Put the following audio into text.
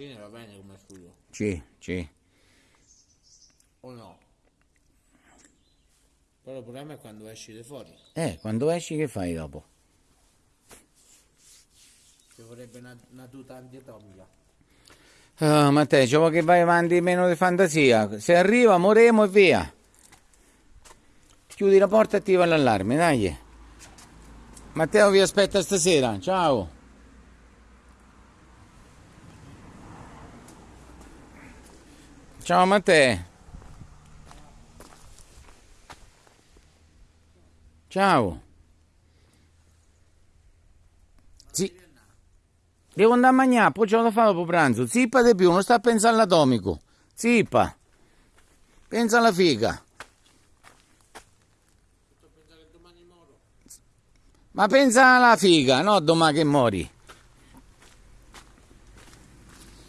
fine va bene come studio, Sì, sì. o no? Però il problema è quando esci di fuori. Eh, quando esci che fai dopo? Ci vorrebbe una, una tuta antiatomica. Ah, Matteo, ci vuoi che vai avanti meno di fantasia. Se arriva, moremo e via. Chiudi la porta e attiva l'allarme, dai. Matteo vi aspetta stasera. Ciao. Ciao Matteo. Ciao. Sì. Devo andare a mangiare, poi ce lo fa dopo pranzo. Zippa di più, non sta a pensare all'atomico. Zippa. Pensa alla figa. Ma pensa alla figa, no domani che mori.